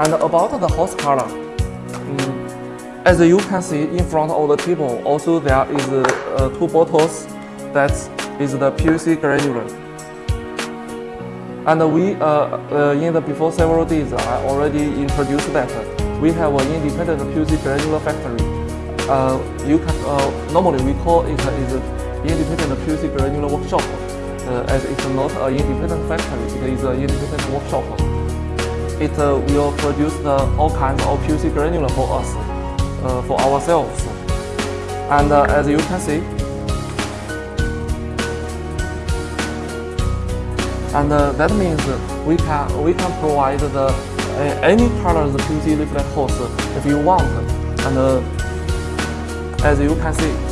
And about the host color, mm, as you can see in front of the table, also there is uh, two bottles that is the PVC granular. And we, uh, uh, in the before several days, I already introduced that we have an independent PVC granular factory. Uh, you can, uh, normally we call it is independent PVC granular workshop, as it's not an independent factory, it is an independent workshop. It uh, will produce the, all kinds of PVC granular for us, uh, for ourselves. And as you can see, and uh, that means we can we can provide the uh, any colors PVC layflat hose if you want and uh, as you can see